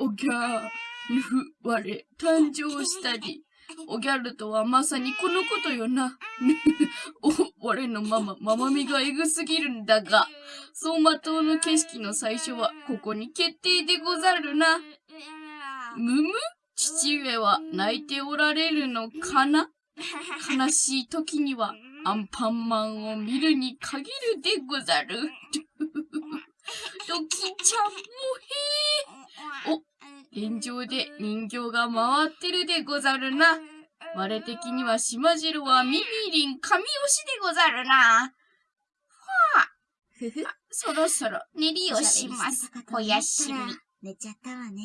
おぎゃ、ぬふ、我、誕生したり。おギャルとはまさにこのことよな。お、我のママ、ママみがエグすぎるんだが、走馬灯の景色の最初はここに決定でござるな。むむ？父上は泣いておられるのかな？悲しい時にはアンパンマンを見るに限るでござる。ドキちゃんもへー。お、天井で人形が回ってるでござるな。我的には島汁はミミリン神押しでござるな。ふふ。そろそろ練りをします。おやすみ。寝ちゃったわね。